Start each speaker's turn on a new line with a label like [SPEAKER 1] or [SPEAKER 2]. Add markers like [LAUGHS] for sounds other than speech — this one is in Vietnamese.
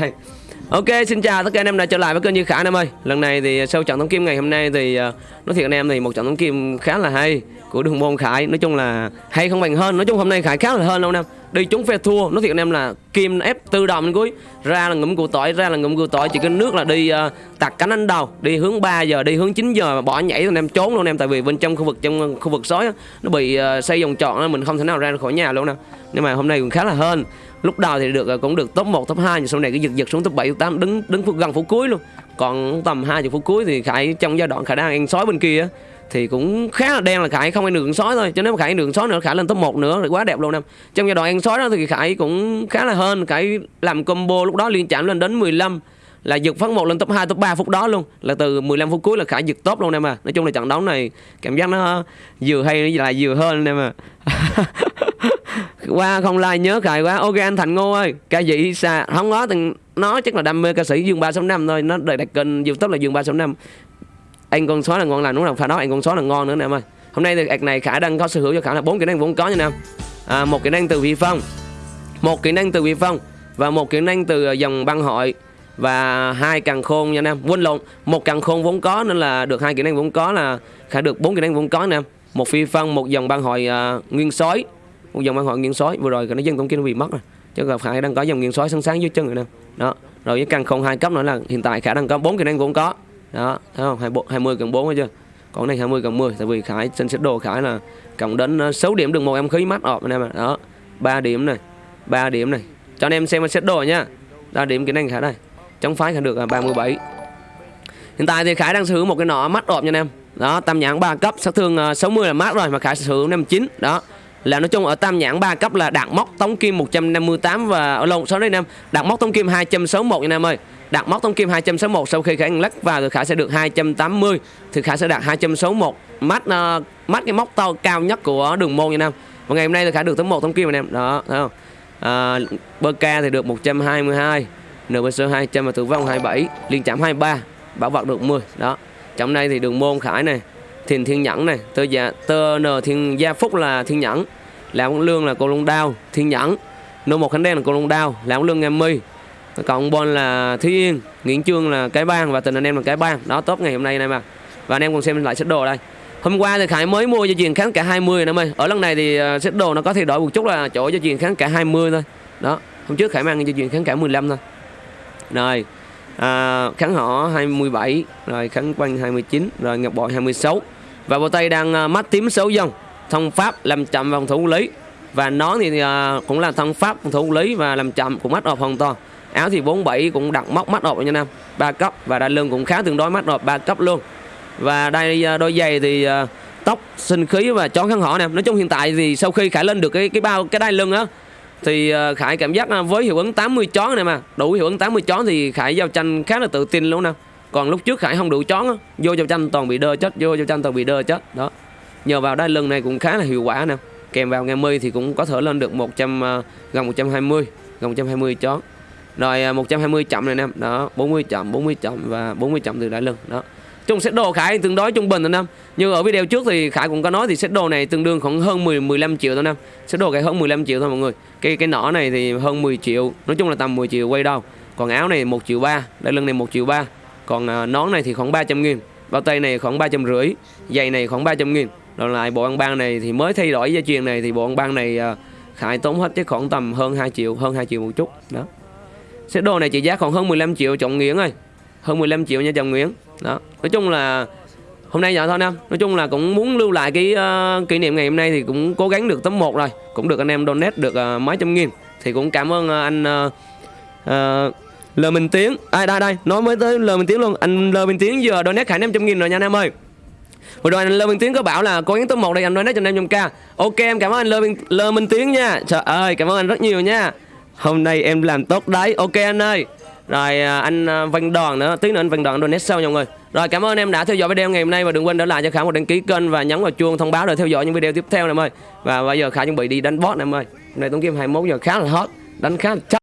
[SPEAKER 1] Đây. Ok, xin chào tất cả anh em đã trở lại với kênh Như Khả anh em ơi. Lần này thì à, sau trận tổng kim ngày hôm nay thì à, nói thiệt anh em thì một trận tổng kim khá là hay của đường môn Khải. Nói chung là hay không bằng hơn. Nói chung hôm nay Khải khá là hơn đâu anh em. Đi chúng phe thua, nói thiệt anh em là kim ép tự động đến cuối, ra là ngụm củ tỏi, ra là ngụm củ tỏi chỉ cái nước là đi uh, tạt cánh anh đầu, đi hướng 3 giờ, đi hướng 9 giờ mà bỏ nhảy anh em trốn luôn anh em tại vì bên trong khu vực trong khu vực sói nó bị uh, xây vòng tròn nên mình không thể nào ra khỏi nhà luôn nè. Nhưng mà hôm nay cũng khá là hơn lúc đầu thì được cũng được top 1, top 2 nhưng sau này cái giật giật xuống top 7, top 8 đứng đứng phút gần phút cuối luôn. Còn tầm 20 phút cuối thì Khải trong giai đoạn Khải đang ăn sói bên kia thì cũng khá là đen là Khải không ăn được sói thôi. Cho nếu mà Khải ăn được sói nữa Khải lên top 1 nữa thì quá đẹp luôn em. Trong giai đoạn ăn sói đó thì Khải cũng khá là hơn Khải làm combo lúc đó liên chạm lên đến 15 là giật phát một lên top 2, top 3 phút đó luôn. Là từ 15 phút cuối là Khải giật top luôn em à. Nói chung là trận đấu này cảm giác nó vừa hay lại vừa hơn em à. [LAUGHS] qua không like nhớ cài quá. Ok anh thành ngô ơi ca sĩ xa không có từng nó chắc là đam mê ca sĩ dương ba sáu năm thôi. Nó đời đặt kênh youtube là dương ba sáu năm. Anh con xóa là ngon lành đúng không? Phải đó anh con xóa là ngon nữa nè em ơi. Hôm nay thì ạc này khả đang có sở hữu cho khả là bốn kỹ năng vốn có nha nam à, một kỹ năng từ vị phong. Một kỹ năng từ vị phong và một kỹ năng từ à, dòng băng hội và hai càng khôn nha nam quên lộn một càng khôn vốn có nên là được hai kỹ năng vốn có là khả được bốn kỹ năng vốn có nè một phi phân một dòng băng hội uh, nguyên sói một dòng băng hội nghiêng sói. Vừa rồi cái nó dân tổng kia nó bị mất rồi. Chứ gặp khải đang có dòng nghiêng sói sáng sáng dưới chân rồi nè đó. Rồi với căn không hai cấp nữa là hiện tại khả năng có bốn kỹ năng cũng có. Đó. Thấy không? Hai hai mươi cần bốn chưa? Còn này 20 cộng 10 tại vì khải trên set đồ khải là cộng đến ờ, 6 điểm được một em khí mắt ọp anh em ạ. Đó. 3 điểm này. 3 điểm này. Cho anh em xem set đồ nha. 3 điểm kỹ năng khải đây. Chống phái khải được là 37 hiện tại thì khải đang sở hữu một cái nọ mắt ọp nha anh em. Đó, tam nhãn 3 cấp. Sát thương ờ, 60 là mát rồi mà khải sở hữu 59 đó là nói chung ở tam nhãn 3 cấp là đạt móc tống kim 158 và ở lộn số đây năm đạt móc tống kim 261 anh em ơi. Đạt móc tống kim 261 sau khi khả khải lắc vào thì khả sẽ được 280 thì khả sẽ đạt 261 mắt uh, mắt cái móc to cao nhất của đường môn anh em. Và ngày hôm nay thì khả được tấm một tống kim anh em. Đó thấy không? À, bơ ca thì được 122 NBC 200 và tử vong 27 liên chạm 23 bảo vật được 10 đó trong đây thì đường môn khải này thiền thiên nhẫn này, tơ dạ tơ n thiên, gia phúc là thiên nhẫn làm lương là cô Long đao, thiên nhẫn, nô một khánh đen là cô Long đao làm lương nghe mi cộng bon là thúy yên, nguyễn trương là cái bang và tình anh em là cái bang. Đó tốt ngày hôm nay này mà. Và anh em cùng xem lại set đồ đây. Hôm qua thì khải mới mua cho truyền kháng cả 20 em ơi. Ở lần này thì ờ, set đồ nó có thay đổi một chút là chỗ cho truyền kháng cả 20 thôi. Đó, hôm trước khải mang cho truyền kháng cả 15 thôi. Rồi à, kháng họ 27 rồi kháng quanh 29 rồi ngọc bội 26 và bộ tay đang uh, à, mắt tím xấu dòng thông pháp làm chậm vòng thủ lý. Và nó thì uh, cũng là thông pháp phòng thủ lý và làm chậm cũng mắt ọp hoàn toàn. Áo thì 47 cũng đặt móc mắt ọp nha nam. Ba cấp và đai lưng cũng khá tương đối mắt ọp ba cấp luôn. Và đây uh, à, đôi giày thì uh, tóc sinh khí và chón khăn họ nè. Nói chung hiện tại thì sau khi khải lên được cái cái bao cái đai lưng á thì ờ, khải cảm giác ờ, với hiệu ứng 80 chó này mà, đủ hiệu ứng 80 chó thì khải giao tranh khá là tự tin luôn nè. Còn lúc trước khải không đủ chó á, vô giao tranh toàn bị đơ chết, vô giao tranh toàn bị đơ chết, đó. Nhờ vào đai lưng này cũng khá là hiệu quả nè. Kèm vào ngày mươi thì cũng có thể lên được 100 ờ, gần 120 gần 120 chó rồi 120 chậm này nè, đó 40 chậm 40 chậm và 40 chậm từ đai lưng, đó chung set đồ khải tương đối trung bình thôi năm như ở video trước thì khải cũng có nói thì set đồ này tương đương khoảng hơn 10 15 triệu thôi năm set đồ khải hơn 15 triệu thôi mọi người. Cái cái nỏ này thì hơn 10 triệu, nói chung là tầm 10 triệu quay đâu còn áo này 1 triệu ba, đai lưng này 1 triệu ba. Còn à, nón này thì khoảng 300 nghìn, bao tay này khoảng 300 rưỡi, giày này khoảng 300 nghìn. Rồi lại bộ ăn ban này thì mới thay đổi gia truyền này thì bộ ăn ban này à, khải tốn hết chứ khoảng tầm hơn 2 triệu, hơn 2 triệu một chút. Đó. Set đồ này trị giá còn hơn 15 triệu, trọng nghiễn ơi. Hơn 15 triệu nha chồng Nguyễn đó. Nói chung là hôm nay vậy thôi nam nói chung là cũng muốn lưu lại cái uh, kỷ niệm ngày hôm nay thì cũng cố gắng được tấm 1 rồi. Cũng được anh em donate được uh, mấy trăm nghìn. Thì cũng cảm ơn uh, anh uh, uh, Lờ Minh Tiến. Ai đây đây. Nói mới tới Lờ Minh Tiến luôn. Anh Lờ Minh Tiến vừa donate năm 500 nghìn rồi nha anh em ơi. Vừa rồi anh Lơ Minh Tiến có bảo là cố gắng tấm 1 đây anh donate cho anh em k. Ok em cảm ơn anh Lơ Minh, Lơ Minh Tiến nha. Trời ơi cảm ơn anh rất nhiều nha. Hôm nay em làm tốt đấy. Ok anh ơi rồi à, anh à, Văn Đoàn nữa. Tí nữa anh Văn Đoàn donate sau nha mọi người. Rồi, cảm ơn em đã theo dõi video ngày hôm nay và đừng quên để lại cho Khả một đăng ký kênh và nhấn vào chuông thông báo để theo dõi những video tiếp theo em ơi và bây giờ Khả chuẩn bị đi đánh boss em ơi hôm nay Tuấn Kim 21 giờ khá là hot, đánh khá là chắc.